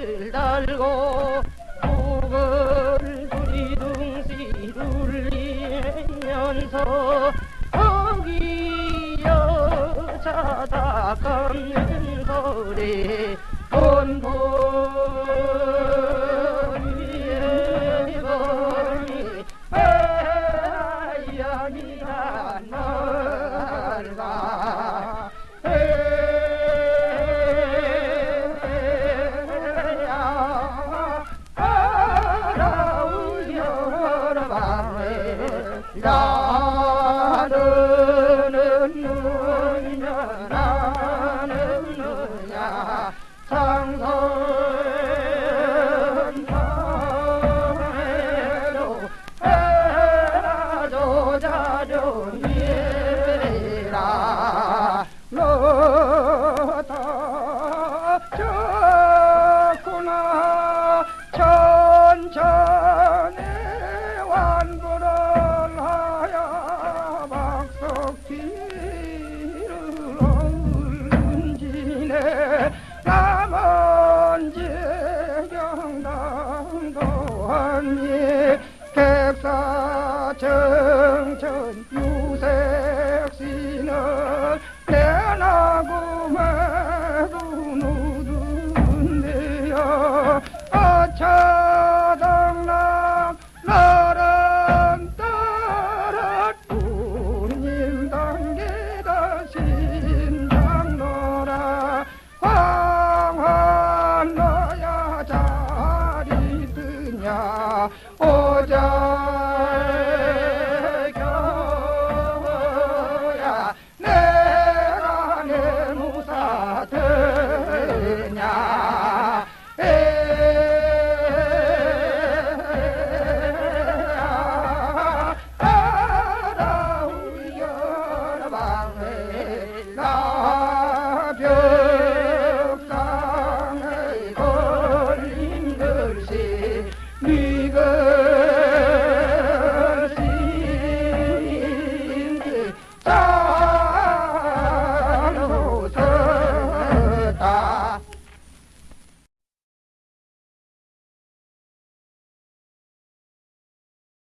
벼슬 달고 혹은 두리둥시 둘리면서 거기 여자다 감는 거래. 본보 나는 누구냐 나는 누구냐. 장선 방해로 해라 조자종이 천리 백사정천 유색신을 내나고 말고 누둔데요 어차 Vater.